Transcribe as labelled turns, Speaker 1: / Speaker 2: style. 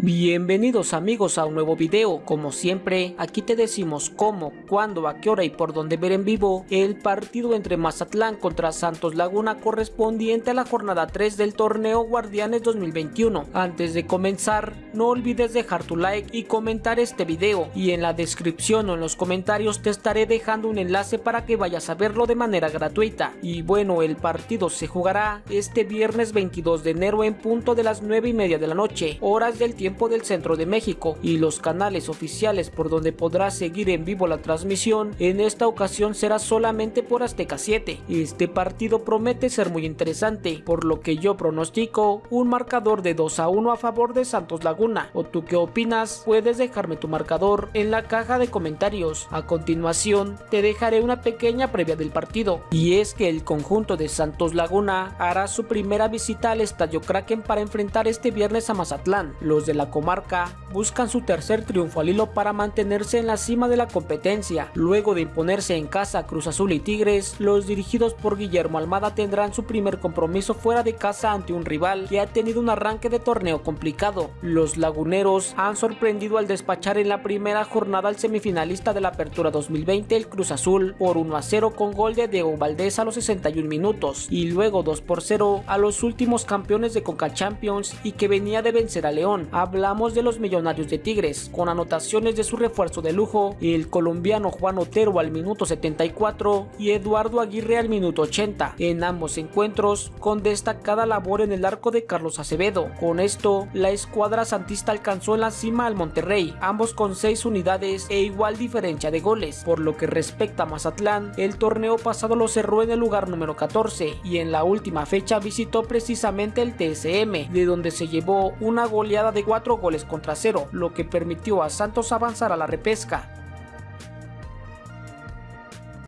Speaker 1: Bienvenidos amigos a un nuevo video, como siempre aquí te decimos cómo, cuándo, a qué hora y por dónde ver en vivo el partido entre Mazatlán contra Santos Laguna correspondiente a la jornada 3 del torneo Guardianes 2021. Antes de comenzar no olvides dejar tu like y comentar este video y en la descripción o en los comentarios te estaré dejando un enlace para que vayas a verlo de manera gratuita. Y bueno el partido se jugará este viernes 22 de enero en punto de las 9 y media de la noche, horas del tiempo del centro de México y los canales oficiales por donde podrás seguir en vivo la transmisión en esta ocasión será solamente por Azteca 7. Este partido promete ser muy interesante, por lo que yo pronostico un marcador de 2 a 1 a favor de Santos Laguna. ¿O tú qué opinas? Puedes dejarme tu marcador en la caja de comentarios. A continuación te dejaré una pequeña previa del partido y es que el conjunto de Santos Laguna hará su primera visita al Estadio Kraken para enfrentar este viernes a Mazatlán. Los de la comarca buscan su tercer triunfo al hilo para mantenerse en la cima de la competencia. Luego de imponerse en casa a Cruz Azul y Tigres, los dirigidos por Guillermo Almada tendrán su primer compromiso fuera de casa ante un rival que ha tenido un arranque de torneo complicado. Los laguneros han sorprendido al despachar en la primera jornada al semifinalista de la Apertura 2020 el Cruz Azul por 1 a 0 con gol de Diego Valdés a los 61 minutos y luego 2 por 0 a los últimos campeones de Conca Champions y que venía de vencer a León hablamos de los millonarios de Tigres, con anotaciones de su refuerzo de lujo, el colombiano Juan Otero al minuto 74 y Eduardo Aguirre al minuto 80, en ambos encuentros con destacada labor en el arco de Carlos Acevedo. Con esto, la escuadra santista alcanzó en la cima al Monterrey, ambos con 6 unidades e igual diferencia de goles. Por lo que respecta a Mazatlán, el torneo pasado lo cerró en el lugar número 14 y en la última fecha visitó precisamente el TSM, de donde se llevó una goleada de 4 goles contra cero, lo que permitió a Santos avanzar a la repesca.